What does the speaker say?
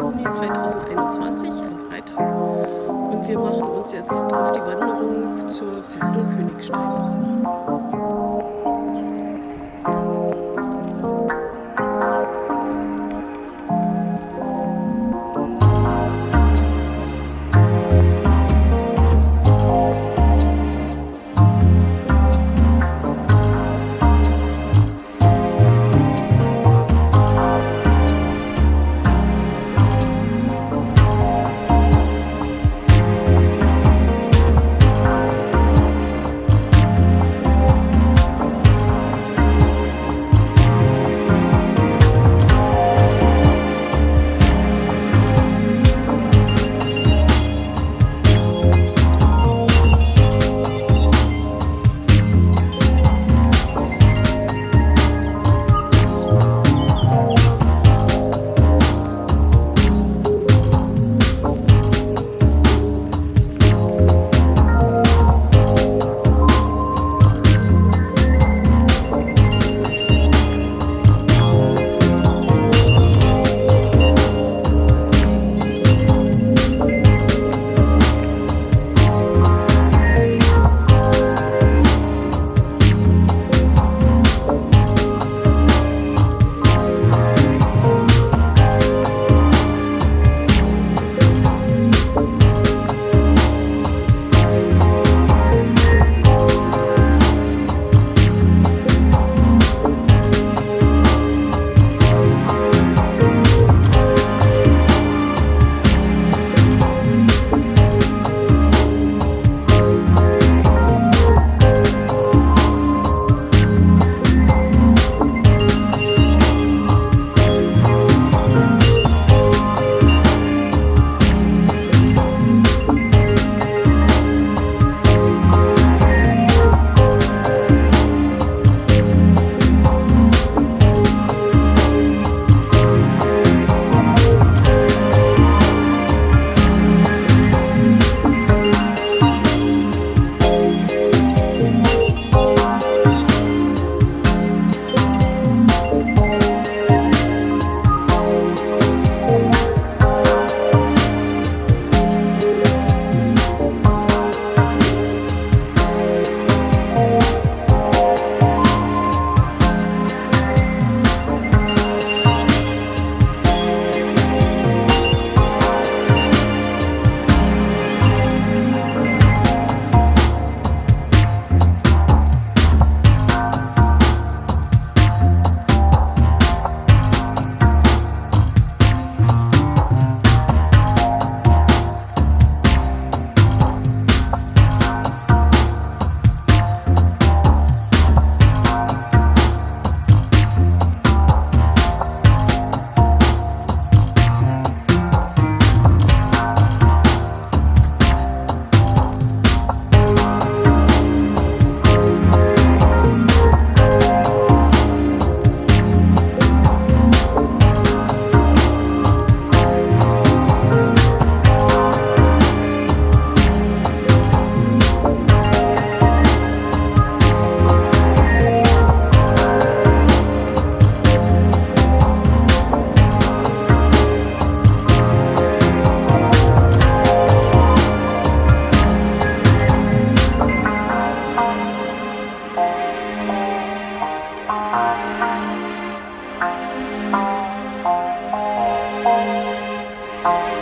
Juni 2021, ein Freitag, und wir machen uns jetzt auf die Wanderung zur Festung Königstein. Bye.